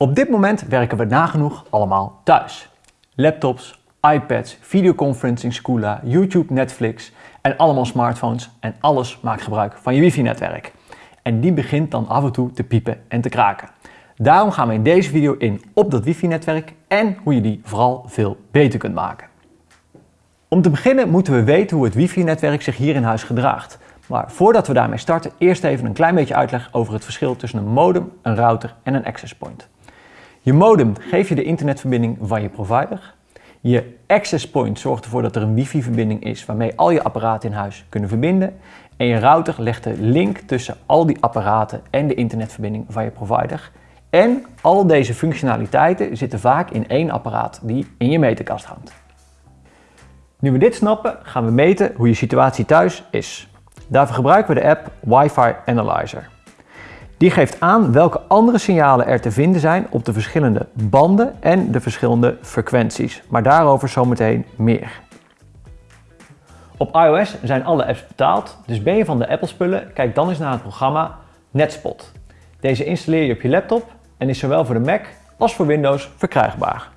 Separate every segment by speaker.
Speaker 1: Op dit moment werken we nagenoeg allemaal thuis. Laptops, iPads, videoconferencing Scoola, YouTube, Netflix en allemaal smartphones en alles maakt gebruik van je wifi-netwerk. En die begint dan af en toe te piepen en te kraken. Daarom gaan we in deze video in op dat wifi-netwerk en hoe je die vooral veel beter kunt maken. Om te beginnen moeten we weten hoe het wifi-netwerk zich hier in huis gedraagt. Maar voordat we daarmee starten, eerst even een klein beetje uitleg over het verschil tussen een modem, een router en een access point. Je modem geeft je de internetverbinding van je provider. Je access point zorgt ervoor dat er een wifi-verbinding is waarmee al je apparaten in huis kunnen verbinden. En je router legt de link tussen al die apparaten en de internetverbinding van je provider. En al deze functionaliteiten zitten vaak in één apparaat die in je meterkast hangt. Nu we dit snappen, gaan we meten hoe je situatie thuis is. Daarvoor gebruiken we de app Wi-Fi Analyzer. Die geeft aan welke andere signalen er te vinden zijn op de verschillende banden en de verschillende frequenties. Maar daarover zometeen meer. Op iOS zijn alle apps betaald, dus ben je van de Apple spullen, kijk dan eens naar het programma Netspot. Deze installeer je op je laptop en is zowel voor de Mac als voor Windows verkrijgbaar.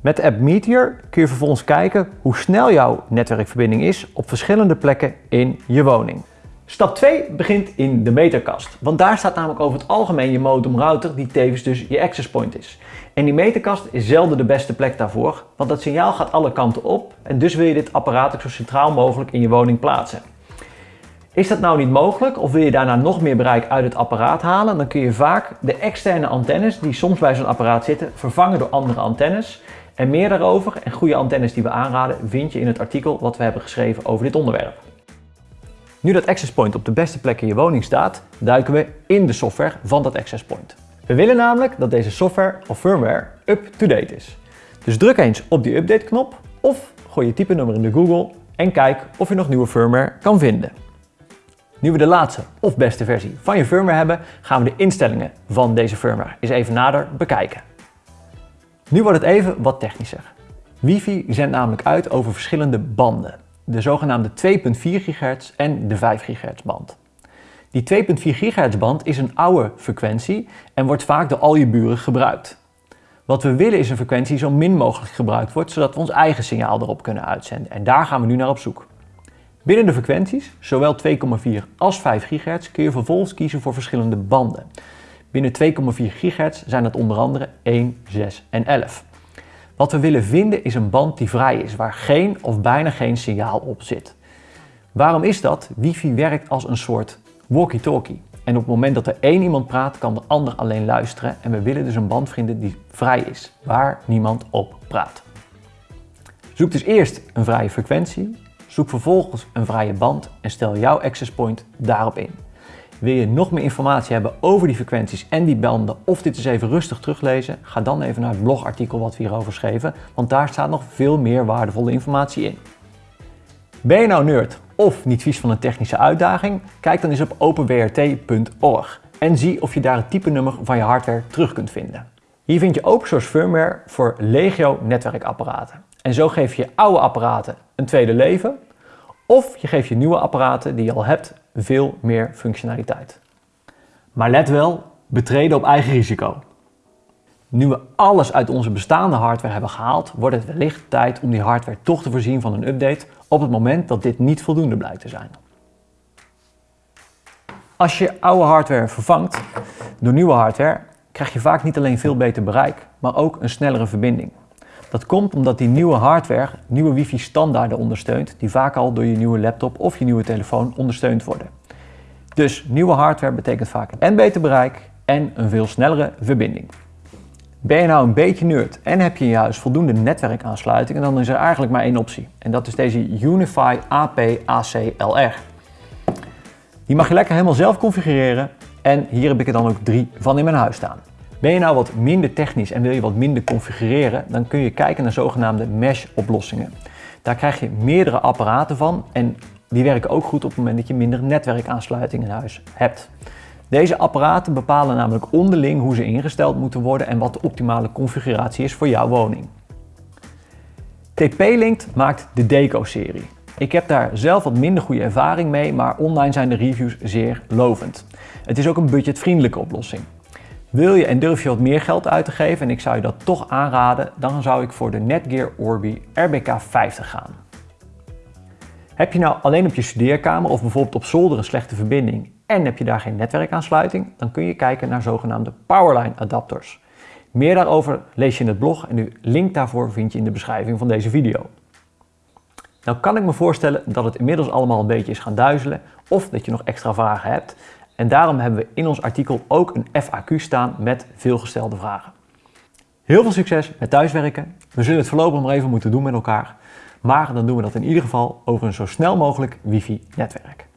Speaker 1: Met de app Meteor kun je vervolgens kijken hoe snel jouw netwerkverbinding is op verschillende plekken in je woning. Stap 2 begint in de meterkast, want daar staat namelijk over het algemeen je modem router die tevens dus je access point is. En die meterkast is zelden de beste plek daarvoor, want dat signaal gaat alle kanten op en dus wil je dit apparaat ook zo centraal mogelijk in je woning plaatsen. Is dat nou niet mogelijk of wil je daarna nog meer bereik uit het apparaat halen, dan kun je vaak de externe antennes die soms bij zo'n apparaat zitten vervangen door andere antennes. En meer daarover en goede antennes die we aanraden vind je in het artikel wat we hebben geschreven over dit onderwerp. Nu dat access point op de beste plek in je woning staat, duiken we in de software van dat access point. We willen namelijk dat deze software of firmware up-to-date is. Dus druk eens op die update knop of gooi je typenummer in de Google en kijk of je nog nieuwe firmware kan vinden. Nu we de laatste of beste versie van je firmware hebben, gaan we de instellingen van deze firmware eens even nader bekijken. Nu wordt het even wat technischer. Wifi zendt namelijk uit over verschillende banden. De zogenaamde 2.4 GHz en de 5 GHz band. Die 2.4 GHz band is een oude frequentie en wordt vaak door al je buren gebruikt. Wat we willen is een frequentie die zo min mogelijk gebruikt wordt, zodat we ons eigen signaal erop kunnen uitzenden. En daar gaan we nu naar op zoek. Binnen de frequenties, zowel 2,4 als 5 GHz, kun je vervolgens kiezen voor verschillende banden. Binnen 2,4 GHz zijn het onder andere 1, 6 en 11. Wat we willen vinden is een band die vrij is, waar geen of bijna geen signaal op zit. Waarom is dat? Wifi werkt als een soort walkie-talkie. En op het moment dat er één iemand praat, kan de ander alleen luisteren. En we willen dus een band vinden die vrij is, waar niemand op praat. Zoek dus eerst een vrije frequentie, zoek vervolgens een vrije band en stel jouw access point daarop in. Wil je nog meer informatie hebben over die frequenties en die banden of dit eens even rustig teruglezen? Ga dan even naar het blogartikel wat we hierover schreven, want daar staat nog veel meer waardevolle informatie in. Ben je nou nerd of niet vies van een technische uitdaging? Kijk dan eens op openwrt.org en zie of je daar het type nummer van je hardware terug kunt vinden. Hier vind je open source firmware voor legio netwerkapparaten. En zo geef je oude apparaten een tweede leven of je geeft je nieuwe apparaten die je al hebt veel meer functionaliteit. Maar let wel, betreden op eigen risico. Nu we alles uit onze bestaande hardware hebben gehaald, wordt het wellicht tijd om die hardware toch te voorzien van een update op het moment dat dit niet voldoende blijkt te zijn. Als je oude hardware vervangt door nieuwe hardware, krijg je vaak niet alleen veel beter bereik, maar ook een snellere verbinding. Dat komt omdat die nieuwe hardware nieuwe wifi standaarden ondersteunt die vaak al door je nieuwe laptop of je nieuwe telefoon ondersteund worden. Dus nieuwe hardware betekent vaak en beter bereik en een veel snellere verbinding. Ben je nou een beetje nerd en heb je in je huis voldoende netwerkaansluitingen, dan is er eigenlijk maar één optie. En dat is deze Unify AP ACLR. Die mag je lekker helemaal zelf configureren en hier heb ik er dan ook drie van in mijn huis staan. Ben je nou wat minder technisch en wil je wat minder configureren, dan kun je kijken naar zogenaamde mesh oplossingen. Daar krijg je meerdere apparaten van en die werken ook goed op het moment dat je minder netwerkaansluiting in huis hebt. Deze apparaten bepalen namelijk onderling hoe ze ingesteld moeten worden en wat de optimale configuratie is voor jouw woning. TP-Link maakt de Deco-serie. Ik heb daar zelf wat minder goede ervaring mee, maar online zijn de reviews zeer lovend. Het is ook een budgetvriendelijke oplossing. Wil je en durf je wat meer geld uit te geven en ik zou je dat toch aanraden, dan zou ik voor de Netgear Orbi RBK 50 gaan. Heb je nou alleen op je studeerkamer of bijvoorbeeld op zolder een slechte verbinding en heb je daar geen netwerkaansluiting, dan kun je kijken naar zogenaamde Powerline adapters. Meer daarover lees je in het blog en de link daarvoor vind je in de beschrijving van deze video. Nou kan ik me voorstellen dat het inmiddels allemaal een beetje is gaan duizelen of dat je nog extra vragen hebt. En daarom hebben we in ons artikel ook een FAQ staan met veelgestelde vragen. Heel veel succes met thuiswerken. We zullen het voorlopig maar even moeten doen met elkaar. Maar dan doen we dat in ieder geval over een zo snel mogelijk wifi netwerk.